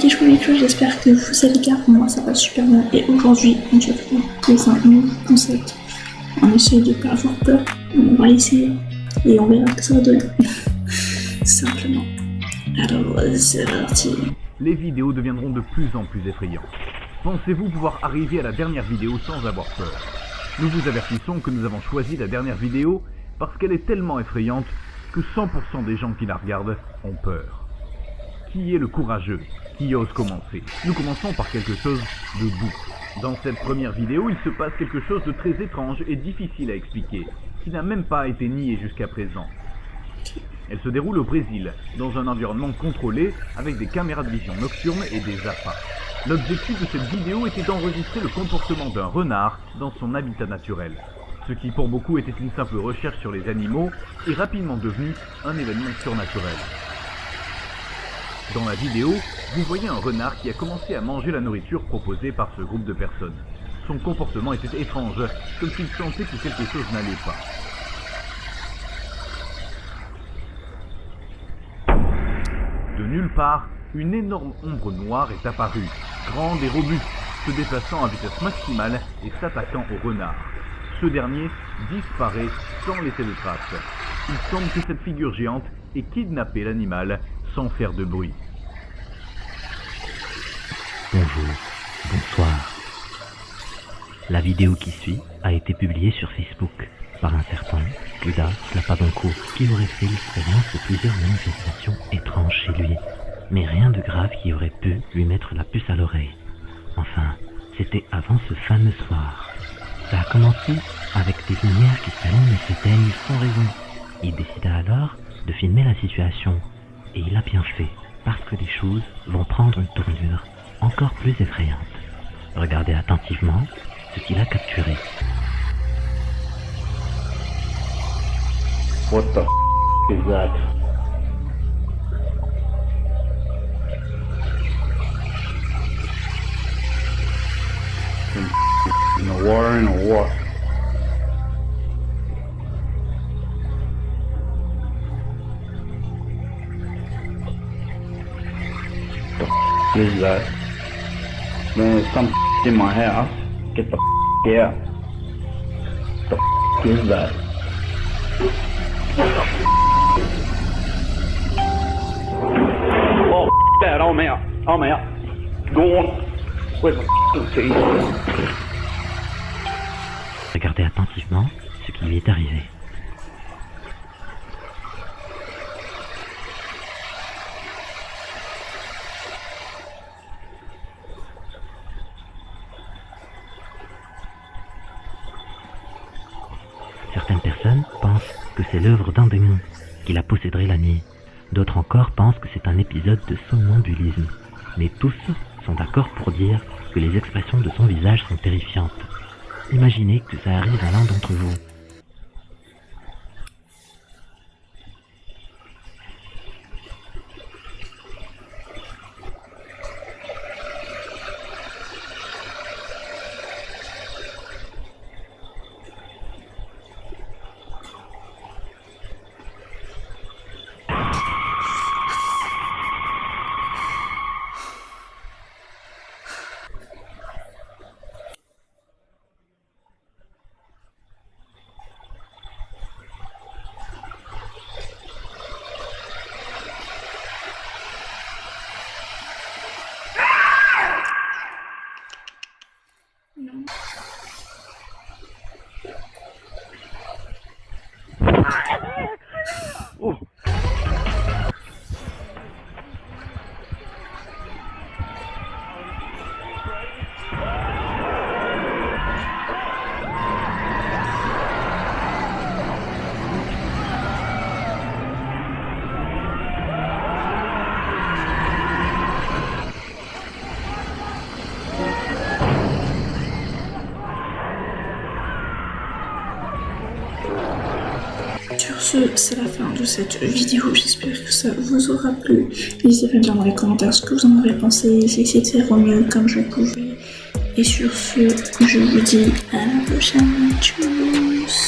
petit chou j'espère que vous allez bien, moi ça va super bien et aujourd'hui on se retrouve pour un nouveau concept. On essaie de pas avoir peur, on va essayer et on verra que ça va donner. Simplement. Alors c'est parti. Les vidéos deviendront de plus en plus effrayantes. Pensez-vous pouvoir arriver à la dernière vidéo sans avoir peur? Nous vous avertissons que nous avons choisi la dernière vidéo parce qu'elle est tellement effrayante que 100% des gens qui la regardent ont peur. Qui est le courageux Qui ose commencer Nous commençons par quelque chose de doux. Dans cette première vidéo, il se passe quelque chose de très étrange et difficile à expliquer, qui n'a même pas été nié jusqu'à présent. Elle se déroule au Brésil, dans un environnement contrôlé, avec des caméras de vision nocturnes et des appâts. L'objectif de cette vidéo était d'enregistrer le comportement d'un renard dans son habitat naturel. Ce qui pour beaucoup était une simple recherche sur les animaux est rapidement devenu un événement surnaturel. Dans la vidéo, vous voyez un renard qui a commencé à manger la nourriture proposée par ce groupe de personnes. Son comportement était étrange, comme s'il sentait que quelque chose n'allait pas. De nulle part, une énorme ombre noire est apparue, grande et robuste, se déplaçant à vitesse maximale et s'attaquant au renard. Ce dernier disparaît sans laisser de traces. Il semble que cette figure géante ait kidnappé l'animal sans faire de bruit. Bonjour, bonsoir. La vidéo qui suit a été publiée sur Facebook par un certain Judas Lapabanco qui aurait fait l'expérience de plusieurs manifestations étranges chez lui, mais rien de grave qui aurait pu lui mettre la puce à l'oreille. Enfin, c'était avant ce fameux soir. Ça a commencé avec des lumières qui s'allument et s'éteignent sans raison. Il décida alors de filmer la situation, et il a bien fait, parce que les choses vont prendre une tournure encore plus effrayante. Regardez attentivement ce qu'il a capturé. What the f is that? In the water in a? The f? Man, there's some in my house. Get the f out. The f is that? Oh, that, I'm out. I'm out. Go on. Where's f***ing keys? Regardez attentivement ce qui lui est arrivé. Personnes pensent que c'est l'œuvre d'un démon qui la posséderait la nuit. D'autres encore pensent que c'est un épisode de somnambulisme. Mais tous sont d'accord pour dire que les expressions de son visage sont terrifiantes. Imaginez que ça arrive à l'un d'entre vous. Sur ce, c'est la fin de cette vidéo. J'espère que ça vous aura plu. N'hésitez pas à me dire dans les commentaires ce que vous en avez pensé. J'ai essayé de faire au mieux comme je pouvais. Et sur ce, je vous dis à la prochaine. Tchou